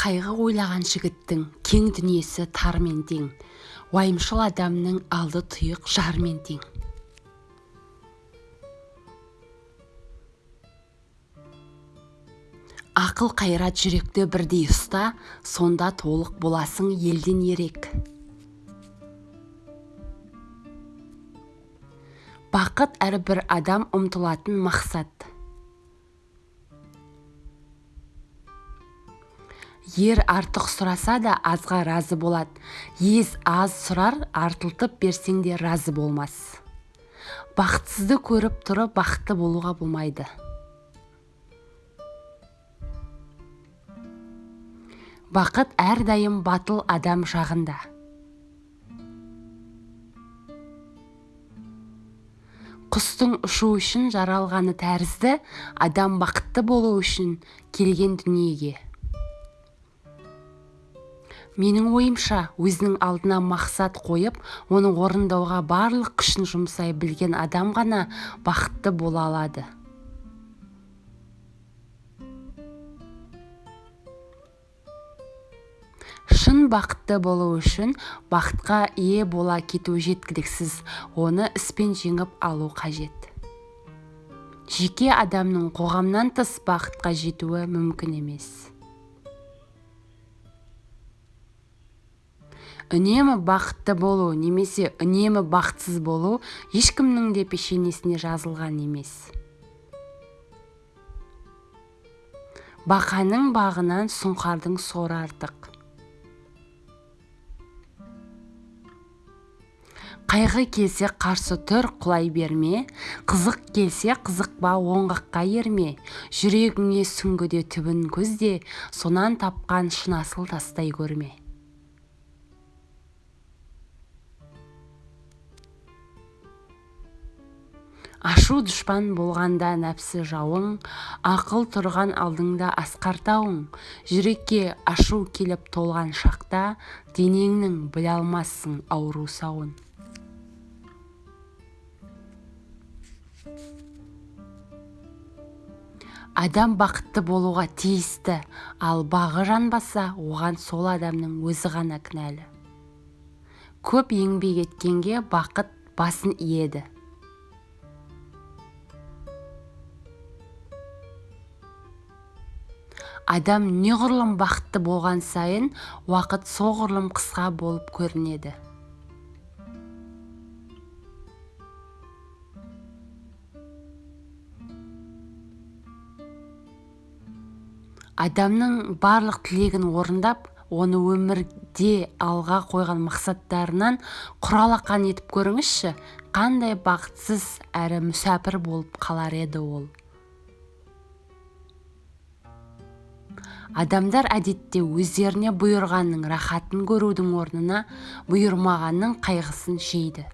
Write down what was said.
қайғы ойлаған жігіттің кең дүниесі тармен тең. Уайымшыл адамның алды тұйық жармен тең. Ақыл қайрат жүректі бірдей ұста сонда толық боласың елден ерек. Бақыт әрбір адам ұмтылатын мақсат. Ер артық сұраса да азға разы болады ез аз сұрар артылтып берсең де разы болмас. Бақытсызды көріп тұрып бақытты болуға болмайды. Бақыт әрдайым батыл адам жағында. Құстың ұшу үшін жаралғаны тәрізді адам бақытты болу үшін келген дүниеге. Менің ойымша өзінің алдына мақсат қойып оны орындауға барлық күшін жұмсай білген адам ғана бақытты бола алады. Шын бақытты болу үшін бақытқа ие бола кету жеткіліксіз оны іспен жеңіп алу қажет. Жеке адамның қоғамнан тыс бақытқа жетуі мүмкін емес. Үнемі бақытты болу немесе үнемі бақытсыз болу ешкімнің де пешенесіне жазылған емес. Бақаның бағынан сұңқардың соры артық. Қайғы келсе қарсы тұр құлай берме. Қызық келсе қызықпа оңғаққа ерме. Жүрегіңе сүңгіде түбін көзде сонан тапқан шын асыл тастай көрме. Ашу дұшпан болғанда нәпсі жауың ақыл тұрған алдыңда асқар тауың жүрекке ашу келіп толған шақта денеңнің біле алмассың ауру сауын. Адам бақытты болуға тиісті ал бағы жанбаса оған сол адамның өзі ғана кінәлі. Көп еңбек еткенге бақыт басын иеді. Адам неғұрлым бақытты болған сайын уақыт соғұрлым қысқа болып көрінеді. Адамның барлық тілегін орындап оны өмірде алға қойған мақсаттарынан құралақан етіп көріңізші қандай бақытсыз әрі мүсәпір болып қалар еді ол. Адамдар әдетте өздеріне бұйырғанның рахатын көрудің орнына бұйырмағанның қайғысын жейді.